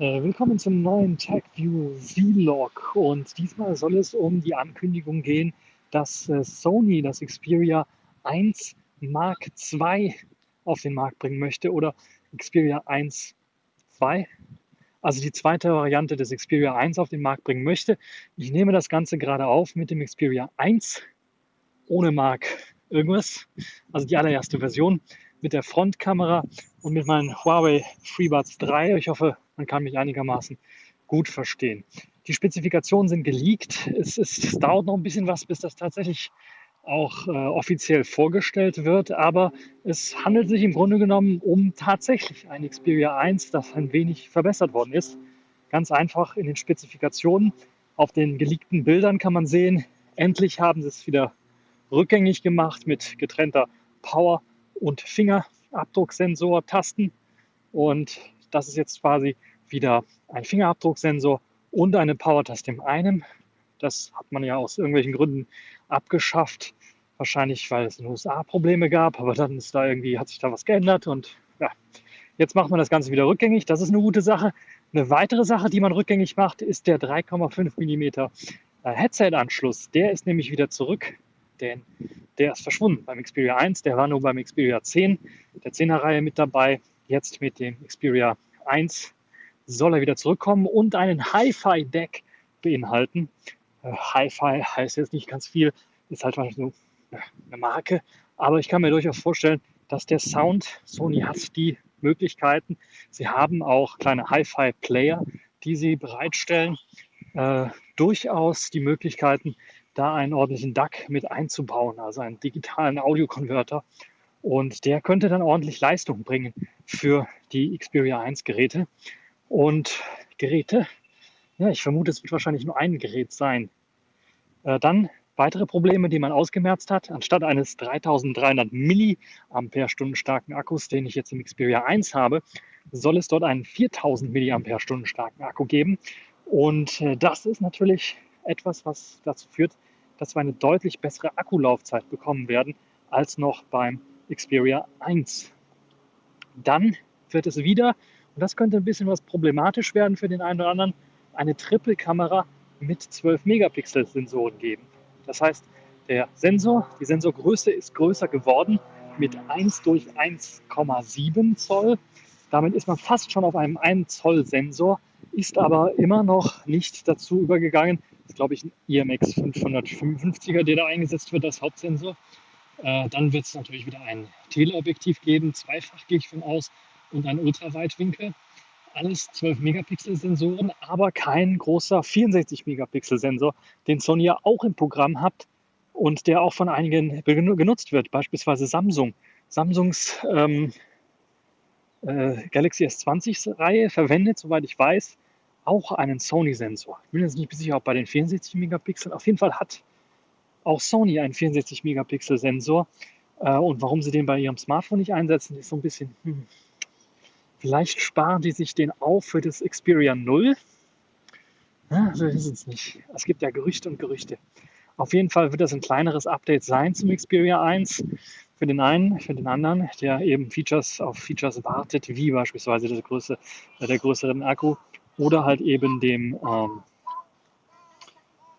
Äh, willkommen zum neuen TagView Vlog und diesmal soll es um die Ankündigung gehen, dass äh, Sony das Xperia 1 Mark II auf den Markt bringen möchte oder Xperia 1 II, also die zweite Variante des Xperia 1 auf den Markt bringen möchte. Ich nehme das Ganze gerade auf mit dem Xperia 1 ohne Mark irgendwas, also die allererste Version mit der Frontkamera und mit meinen Huawei FreeBuds 3. Ich hoffe, man kann mich einigermaßen gut verstehen. Die Spezifikationen sind geleakt. Es, ist, es dauert noch ein bisschen was, bis das tatsächlich auch äh, offiziell vorgestellt wird, aber es handelt sich im Grunde genommen um tatsächlich ein Xperia 1, das ein wenig verbessert worden ist. Ganz einfach in den Spezifikationen. Auf den geleakten Bildern kann man sehen, endlich haben sie es wieder rückgängig gemacht mit getrennter Power- und Fingerabdrucksensor Tasten. Und das ist jetzt quasi wieder ein Fingerabdrucksensor und eine Power-Taste in einem. Das hat man ja aus irgendwelchen Gründen abgeschafft. Wahrscheinlich, weil es in den USA Probleme gab, aber dann ist da irgendwie, hat sich da was geändert und ja, jetzt macht man das Ganze wieder rückgängig. Das ist eine gute Sache. Eine weitere Sache, die man rückgängig macht, ist der 3,5 mm Headset-Anschluss. Der ist nämlich wieder zurück, denn der ist verschwunden beim Xperia 1, der war nur beim Xperia 10, der 10er Reihe mit dabei. Jetzt mit dem Xperia 1 soll er wieder zurückkommen und einen Hi-Fi-Deck beinhalten. Äh, Hi-Fi heißt jetzt nicht ganz viel, ist halt nur eine Marke, aber ich kann mir durchaus vorstellen, dass der Sound, Sony hat die Möglichkeiten, sie haben auch kleine Hi-Fi-Player, die sie bereitstellen, äh, durchaus die Möglichkeiten, da einen ordentlichen DAC mit einzubauen, also einen digitalen Audiokonverter. Und der könnte dann ordentlich Leistung bringen für die Xperia 1 Geräte. Und Geräte, ja, ich vermute, es wird wahrscheinlich nur ein Gerät sein. Äh, dann weitere Probleme, die man ausgemerzt hat. Anstatt eines 3300 mAh starken Akkus, den ich jetzt im Xperia 1 habe, soll es dort einen 4000 mAh starken Akku geben. Und äh, das ist natürlich etwas, was dazu führt, dass wir eine deutlich bessere Akkulaufzeit bekommen werden als noch beim Xperia 1. Dann wird es wieder, und das könnte ein bisschen was problematisch werden für den einen oder anderen, eine Triple-Kamera mit 12 Megapixel Sensoren geben. Das heißt, der Sensor, die Sensorgröße ist größer geworden mit 1 durch 1,7 Zoll. Damit ist man fast schon auf einem 1 Zoll Sensor, ist aber immer noch nicht dazu übergegangen, ist, glaube ich, ein IMX 555er, der da eingesetzt wird als Hauptsensor. Äh, dann wird es natürlich wieder ein Teleobjektiv geben, zweifach gehe ich von aus, und ein Ultraweitwinkel. Alles 12 Megapixel Sensoren, aber kein großer 64 Megapixel Sensor, den Sony ja auch im Programm hat und der auch von einigen genutzt wird, beispielsweise Samsung. Samsungs ähm, äh, Galaxy S20 Reihe verwendet, soweit ich weiß, auch einen Sony-Sensor. Ich bin jetzt nicht sicher, ob bei den 64 Megapixeln. Auf jeden Fall hat auch Sony einen 64 Megapixel-Sensor. Äh, und warum sie den bei ihrem Smartphone nicht einsetzen, ist so ein bisschen, hm, vielleicht sparen die sich den auf für das Xperia 0. Ja, wir wissen es nicht. Es gibt ja Gerüchte und Gerüchte. Auf jeden Fall wird das ein kleineres Update sein zum Xperia 1. Für den einen, für den anderen, der eben Features auf Features wartet, wie beispielsweise der, Größe, der größeren Akku oder halt eben dem, ähm,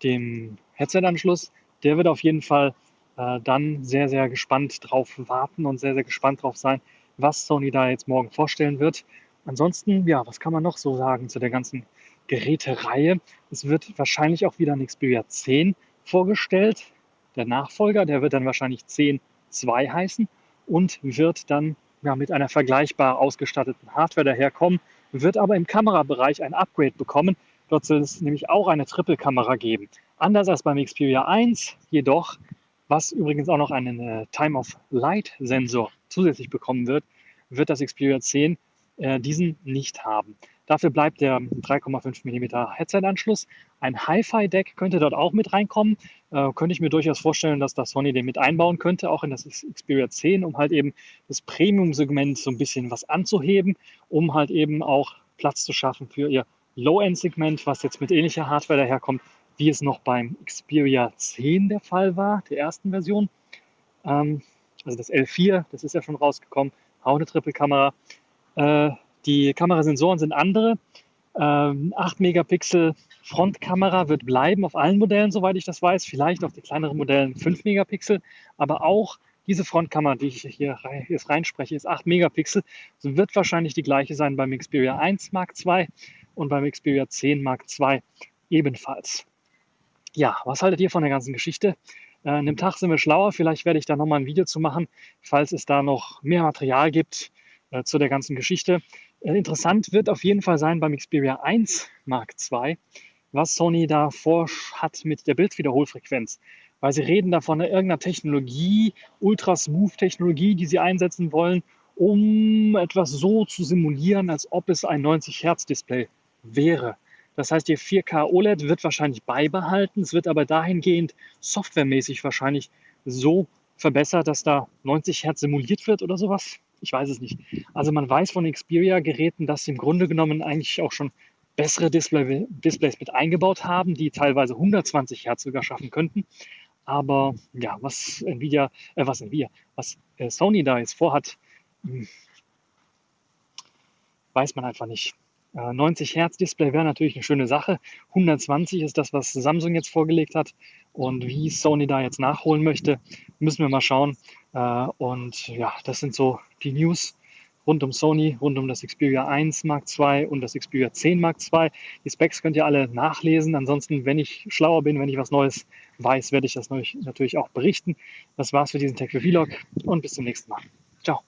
dem Headset-Anschluss. Der wird auf jeden Fall äh, dann sehr, sehr gespannt drauf warten und sehr, sehr gespannt drauf sein, was Sony da jetzt morgen vorstellen wird. Ansonsten, ja, was kann man noch so sagen zu der ganzen Gerätereihe? Es wird wahrscheinlich auch wieder ein Xperia 10 vorgestellt. Der Nachfolger, der wird dann wahrscheinlich 10.2 heißen und wird dann ja, mit einer vergleichbar ausgestatteten Hardware daherkommen wird aber im Kamerabereich ein Upgrade bekommen. Dort soll es nämlich auch eine Triple-Kamera geben. Anders als beim Xperia 1 jedoch, was übrigens auch noch einen äh, Time-of-Light-Sensor zusätzlich bekommen wird, wird das Xperia 10 äh, diesen nicht haben. Dafür bleibt der 3,5 mm Headset-Anschluss. Ein Hi-Fi-Deck könnte dort auch mit reinkommen. Äh, könnte ich mir durchaus vorstellen, dass das Sony den mit einbauen könnte, auch in das Xperia 10, um halt eben das Premium-Segment so ein bisschen was anzuheben, um halt eben auch Platz zu schaffen für ihr Low-End-Segment, was jetzt mit ähnlicher Hardware daherkommt, wie es noch beim Xperia 10 der Fall war, der ersten Version. Ähm, also das L4, das ist ja schon rausgekommen, auch eine Triple-Kamera. Äh, die Kamerasensoren sind andere. Ähm, 8 Megapixel Frontkamera wird bleiben auf allen Modellen, soweit ich das weiß. Vielleicht auf die kleineren Modellen 5 Megapixel, aber auch diese Frontkamera, die ich hier jetzt reinspreche, ist 8 Megapixel. So wird wahrscheinlich die gleiche sein beim Xperia 1 Mark II und beim Xperia 10 Mark II ebenfalls. Ja, was haltet ihr von der ganzen Geschichte? Äh, an dem Tag sind wir schlauer. Vielleicht werde ich da nochmal ein Video zu machen, falls es da noch mehr Material gibt äh, zu der ganzen Geschichte. Äh, interessant wird auf jeden Fall sein beim Xperia 1 Mark II, was Sony da hat mit der Bildwiederholfrequenz. Weil sie reden da von irgendeiner Technologie, Ultra-Smooth-Technologie, die sie einsetzen wollen, um etwas so zu simulieren, als ob es ein 90-Hertz-Display wäre. Das heißt, ihr 4K OLED wird wahrscheinlich beibehalten, es wird aber dahingehend softwaremäßig wahrscheinlich so verbessert, dass da 90 Hertz simuliert wird oder sowas. Ich weiß es nicht. Also man weiß von Xperia-Geräten, dass sie im Grunde genommen eigentlich auch schon bessere Display Displays mit eingebaut haben, die teilweise 120 Hertz sogar schaffen könnten. Aber ja, was Nvidia, äh, was Nvidia, was äh, Sony da jetzt vorhat, hm, weiß man einfach nicht. 90 äh, Hertz Display wäre natürlich eine schöne Sache. 120 ist das, was Samsung jetzt vorgelegt hat. Und wie Sony da jetzt nachholen möchte, müssen wir mal schauen. Äh, und ja, das sind so die News rund um Sony, rund um das Xperia 1 Mark II und das Xperia 10 Mark II. Die Specs könnt ihr alle nachlesen. Ansonsten, wenn ich schlauer bin, wenn ich was Neues weiß, werde ich das natürlich auch berichten. Das war's für diesen Tech Vlog und bis zum nächsten Mal. Ciao.